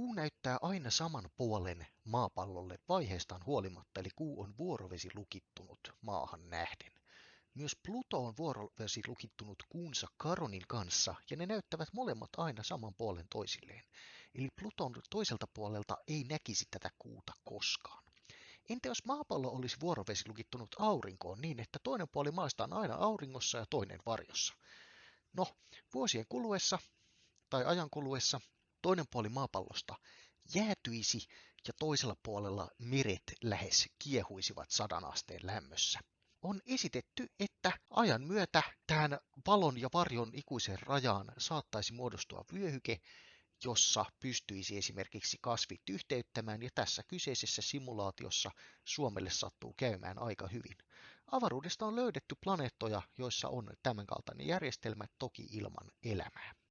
Kuu näyttää aina saman puolen maapallolle vaiheestaan huolimatta, eli kuu on vuorovesi lukittunut maahan nähden. Myös Pluto on vuorovesi lukittunut kuunsa Karonin kanssa, ja ne näyttävät molemmat aina saman puolen toisilleen. Eli Pluton toiselta puolelta ei näkisi tätä kuuta koskaan. Entä jos maapallo olisi vuorovesi lukittunut aurinkoon niin, että toinen puoli maasta on aina auringossa ja toinen varjossa? No, vuosien kuluessa tai ajan kuluessa toinen puoli maapallosta jäätyisi ja toisella puolella meret lähes kiehuisivat sadan asteen lämmössä. On esitetty, että ajan myötä tähän valon ja varjon ikuiseen rajaan saattaisi muodostua vyöhyke, jossa pystyisi esimerkiksi kasvit yhteyttämään, ja tässä kyseisessä simulaatiossa Suomelle sattuu käymään aika hyvin. Avaruudesta on löydetty planeettoja, joissa on tämänkaltainen järjestelmä toki ilman elämää.